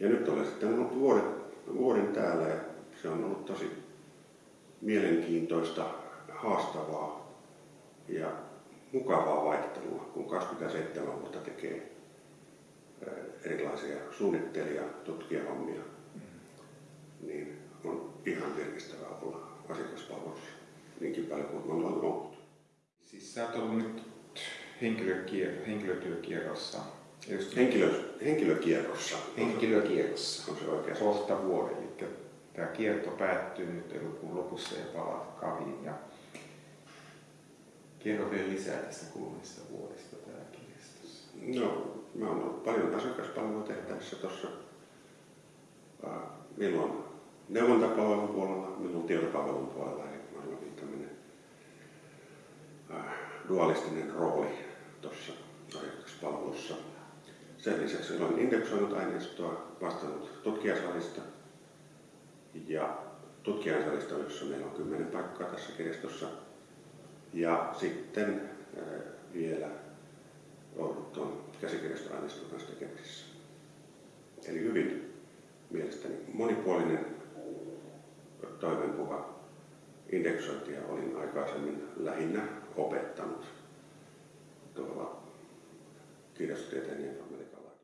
Ja nyt olen sitten ollut vuoden, vuoden täällä ja se on ollut tosi mielenkiintoista, haastavaa ja mukavaa vaihtelua, kun 27 vuotta tekee erilaisia suunnittelija, tutkijahommia, niin on ihan virkistävää olla asiakaspalvelussa niinkin paljon kuin on ollut. Siis sä oot ollut nyt henkilökier- henkilötyökierrossa. Just Henkilö, henkilökierrossa. henkilökierrossa. On se oikein. Kohta vuoden. Eli tämä kierto päättyy nyt elokuun lopussa ja palaat kaviin. Ja kerro vielä lisää tästä kulunista vuodesta täällä kirjastossa. No, mä oon ollut paljon asiakaspalvelua tehtävissä tuossa. Milloin neuvontapalvelun puolella, milloin tietopalvelun puolella, eli mä olen tämmöinen dualistinen rooli tuossa asiakaspalvelussa. Sen lisäksi olen indeksoinut aineistoa, vastannut tutkijasalista ja tutkijansalista, jossa meillä on kymmenen paikkaa tässä kirjastossa. Ja sitten äh, vielä ollut tuon käsikirjastoaineiston kanssa tekemisissä. Eli hyvin mielestäni monipuolinen toimenpuha indeksointia olin aikaisemmin lähinnä opettanut tuolla kirjastotieteen